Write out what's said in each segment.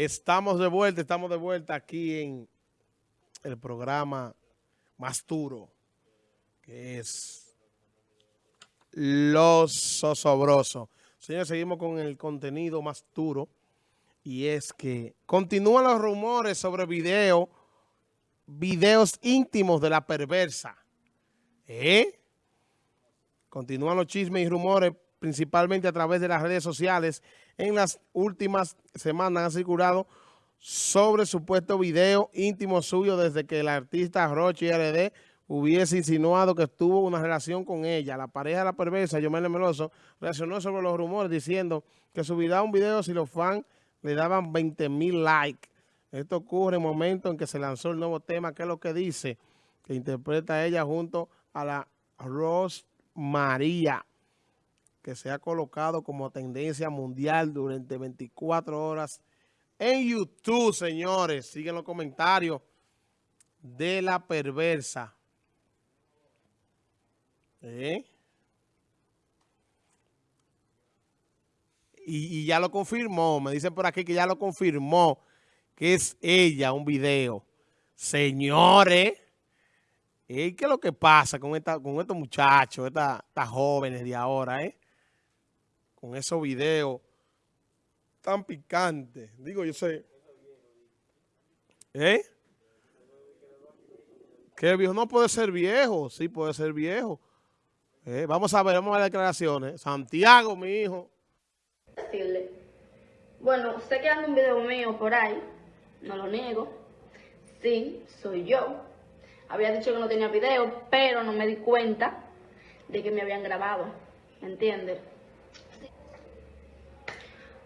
Estamos de vuelta, estamos de vuelta aquí en el programa más duro, que es Los Sosobrosos. Señores, seguimos con el contenido más duro y es que continúan los rumores sobre video, videos íntimos de la perversa. ¿Eh? Continúan los chismes y rumores principalmente a través de las redes sociales, en las últimas semanas han circulado sobre supuesto video íntimo suyo desde que el artista Roche RD hubiese insinuado que tuvo una relación con ella. La pareja de la perversa, Yomel Meloso, reaccionó sobre los rumores diciendo que subirá un video si los fans le daban 20 mil likes. Esto ocurre en el momento en que se lanzó el nuevo tema, que es lo que dice, que interpreta ella junto a la Rose María que se ha colocado como tendencia mundial durante 24 horas en YouTube, señores. Siguen los comentarios de la perversa. ¿Eh? Y, ya lo confirmó. Me dicen por aquí que ya lo confirmó. Que es ella, un video. Señores. ¿eh? ¿Qué es lo que pasa con, esta, con estos muchachos, estas, estas jóvenes de ahora, eh? Con esos videos tan picantes. Digo, yo sé. ¿Eh? ¿Qué viejo? No puede ser viejo. Sí, puede ser viejo. ¿Eh? Vamos a ver, vamos a ver declaraciones. Santiago, mi hijo. Bueno, usted que anda un video mío por ahí, no lo niego. Sí, soy yo. Había dicho que no tenía video, pero no me di cuenta de que me habían grabado. ¿Me entiendes?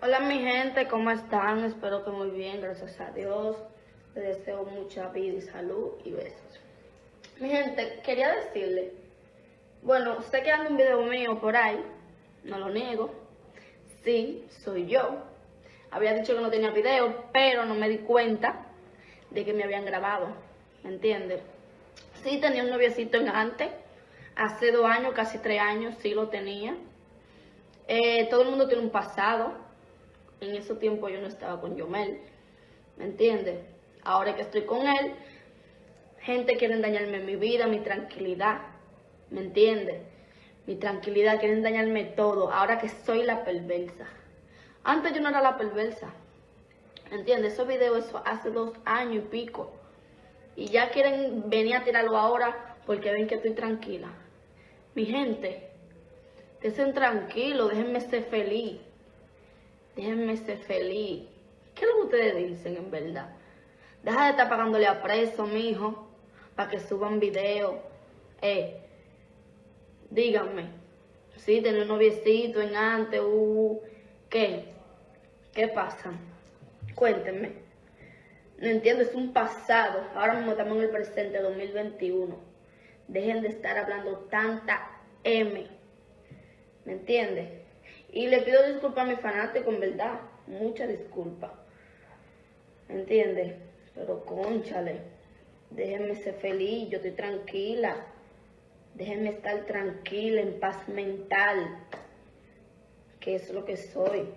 Hola mi gente, ¿cómo están? Espero que muy bien, gracias a Dios. Les deseo mucha vida y salud y besos. Mi gente, quería decirle, bueno, usted que un video mío por ahí, no lo niego. Sí, soy yo. Había dicho que no tenía video, pero no me di cuenta de que me habían grabado. ¿Me entiendes? Sí, tenía un noviecito en antes. Hace dos años, casi tres años, sí lo tenía. Eh, todo el mundo tiene un pasado en ese tiempo yo no estaba con Yomel, ¿me entiendes? Ahora que estoy con él, gente quiere dañarme mi vida, mi tranquilidad, ¿me entiendes? Mi tranquilidad, quieren dañarme todo, ahora que soy la perversa. Antes yo no era la perversa, ¿me entiendes? Esos videos eso hace dos años y pico. Y ya quieren venir a tirarlo ahora porque ven que estoy tranquila. Mi gente, estén tranquilos, déjenme ser feliz. Déjenme ser feliz. ¿Qué es lo que ustedes dicen en verdad? Deja de estar pagándole a preso, mijo, para que suban videos. Eh, díganme. Sí, tener un noviecito en antes, uh, ¿qué? ¿Qué pasa? Cuéntenme. No entiendo, es un pasado. Ahora mismo estamos en el presente 2021. Dejen de estar hablando tanta M. ¿Me entiendes? Y le pido disculpas a mi fanático, en verdad. Mucha disculpa. ¿Entiendes? Pero conchale. Déjenme ser feliz, yo estoy tranquila. Déjenme estar tranquila, en paz mental. Que es lo que soy.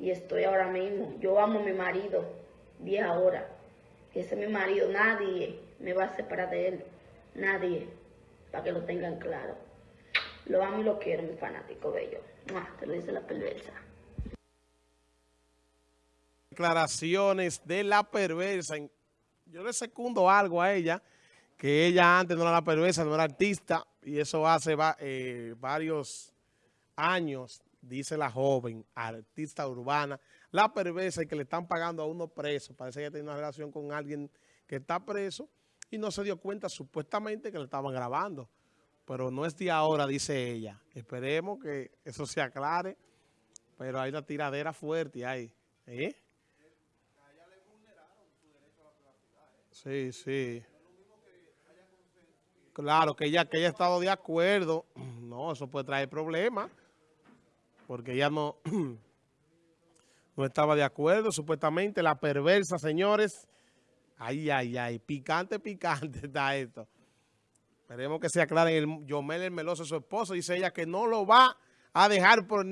Y estoy ahora mismo. Yo amo a mi marido. Día ahora. Ese es mi marido. Nadie me va a separar de él. Nadie. Para que lo tengan claro. Lo amo y lo quiero, mi fanático bello. Ah, te lo dice la perversa. Declaraciones de la perversa. Yo le secundo algo a ella, que ella antes no era la perversa, no era artista, y eso hace eh, varios años, dice la joven, artista urbana, la perversa y que le están pagando a uno preso. Parece que tiene una relación con alguien que está preso y no se dio cuenta supuestamente que le estaban grabando pero no es de ahora, dice ella. Esperemos que eso se aclare, pero hay una tiradera fuerte ahí. ¿Eh? Sí, sí. Claro, que ella, que ella ha estado de acuerdo. No, eso puede traer problemas, porque ella no, no estaba de acuerdo. Supuestamente la perversa, señores. Ay, ay, ay, picante, picante está esto. Esperemos que se aclare el Yomel el Meloso, su esposo. Dice ella que no lo va a dejar por nada.